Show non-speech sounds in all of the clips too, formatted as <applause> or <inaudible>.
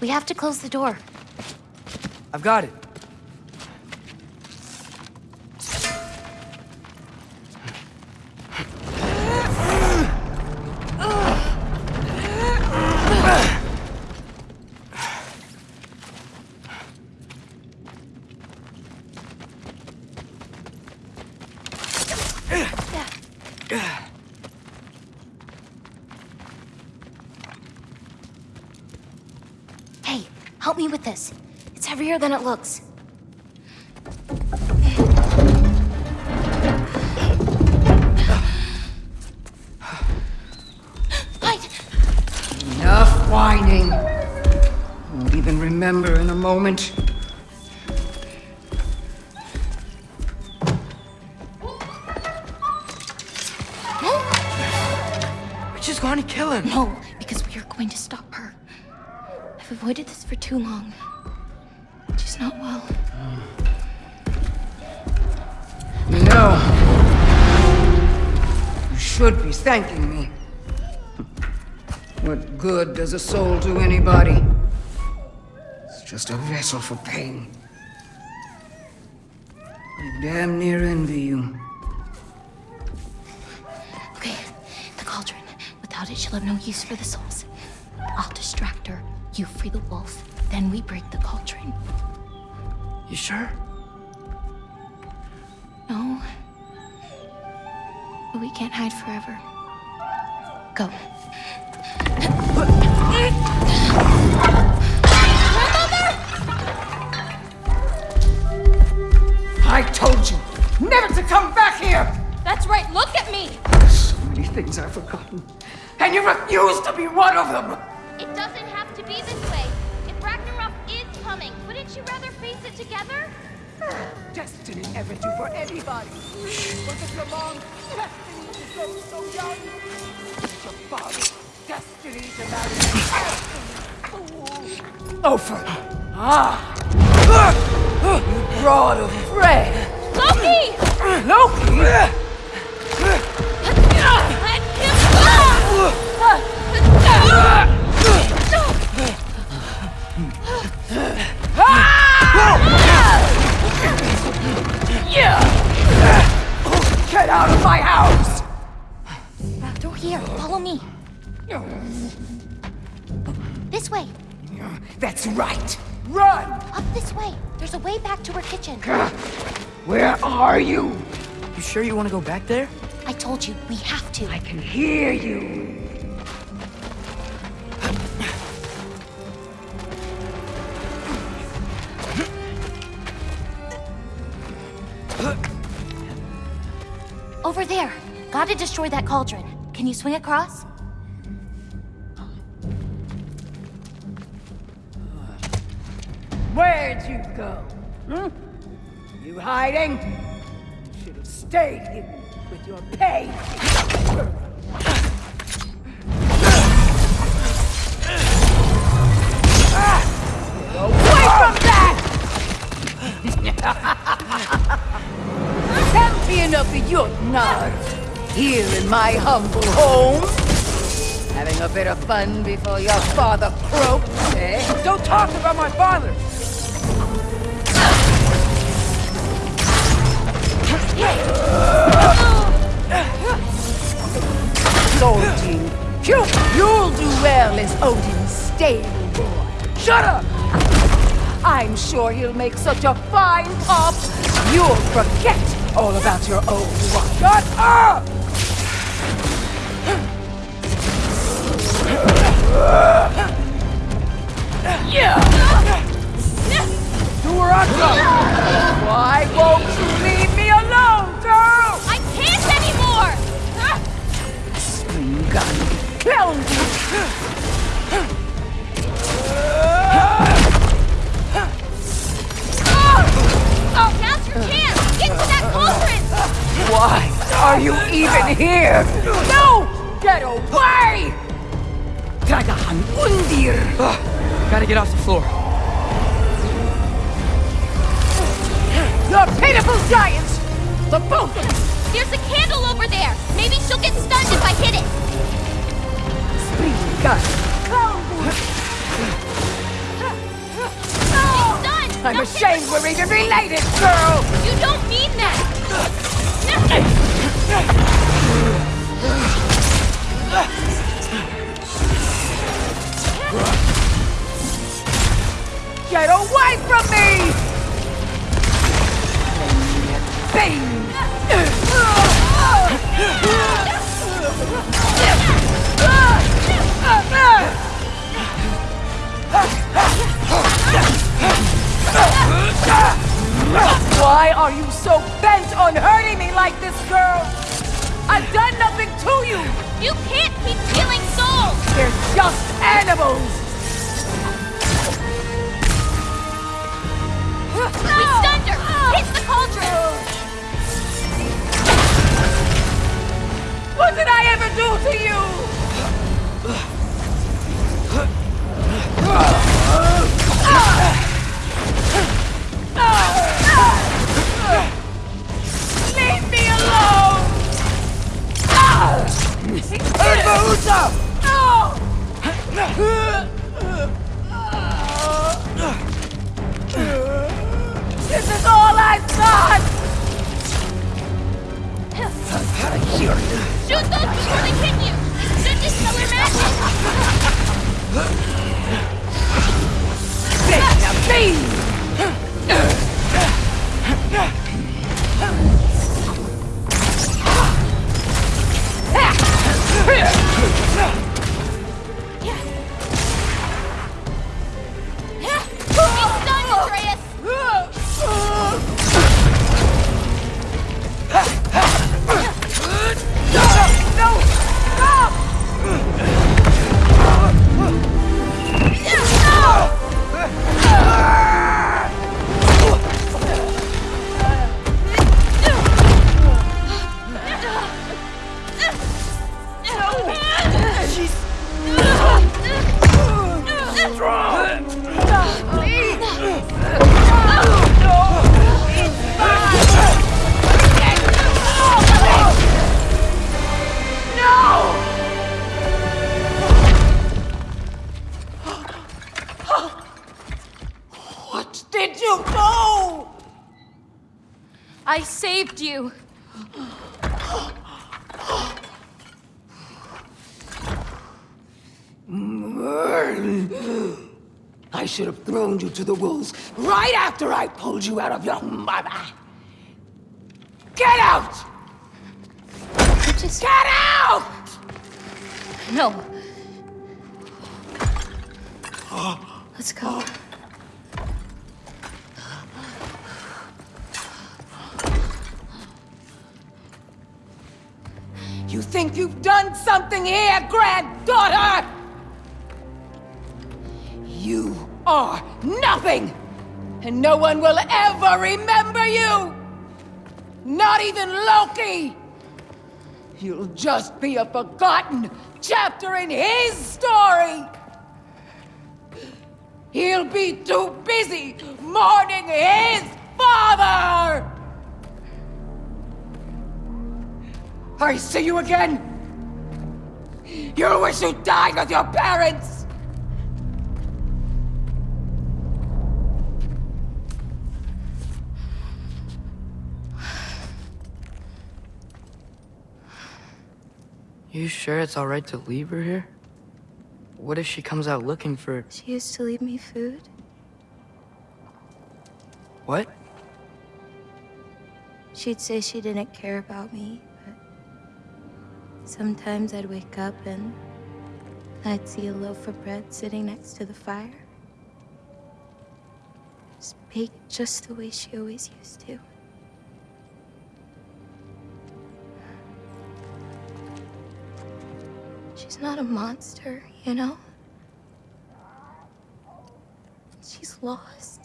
We have to close the door. I've got it. Me with this. It's heavier than it looks. Enough whining. Won't even remember in a moment. We're just going to kill him. No, because we are going to stop her. I've avoided this for too long. She's not well. Know, you should be thanking me. What good does a soul do anybody? It's just a vessel for pain. I damn near envy you. Okay, the cauldron. Without it, she'll have no use for the souls. I'll distract her. You free the wolf. Then we break the cauldron. You sure? No. But we can't hide forever. Go. I told you never to come back here! That's right, look at me! So many things I've forgotten. And you refuse to be one of them! It doesn't be this way. If Ragnarok is coming, wouldn't you rather face it together? <sighs> Destiny never do for anybody. Was it your mom's destiny to grow so young? Was it your father's destiny to marry a fool? Ofer! Ah! You broad of Frey! Loki! Loki! That's right! Run! Up this way. There's a way back to her kitchen. Where are you? You sure you want to go back there? I told you, we have to. I can hear you. Over there. Gotta destroy that cauldron. Can you swing across? Where'd you go? Hmm? You hiding? You should have stayed hidden with your pain. Away from that! Champion of the Jotnar, here in my humble home. Having a bit of fun before your father croaks, eh? Don't talk about my father! Odin. You, you'll do well as Odin's stable boy. Shut up! I'm sure he'll make such a fine pop, you'll forget all about your old one. Shut up! Yeah! I! Why Oh! Why are you even here? No! Get away! Dragahan Undir! Gotta get off the floor. You're pitiful giants! The both of you! There's a candle over there! Maybe she'll get stunned if I'm ashamed we're even related, girl! You don't mean that! Get away from me! Bing! Are you so bent on hurting me like this, girl? I've done nothing to you! You can't keep killing souls! They're just animals! We stunned her! Hit the cauldron! This is all I've got! Here. Shoot those before they hit you! Should dispel her magic! Saved you! I should have thrown you to the wolves right after I pulled you out of your mother. Get out! You just Get out! no. Let's go. Think you've done something here, granddaughter? You are nothing! And no one will ever remember you! Not even Loki! You'll just be a forgotten chapter in his story! He'll be too busy mourning his father! I see you again! You wish you died with your parents! You sure it's alright to leave her here? What if she comes out looking for... She used to leave me food. What? She'd say she didn't care about me, but sometimes I'd wake up and I'd see a loaf of bread sitting next to the fire. Just baked just the way she always used to. She's not a monster, you know? She's lost.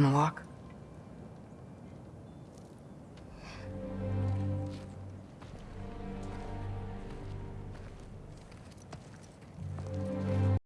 Wanna walk?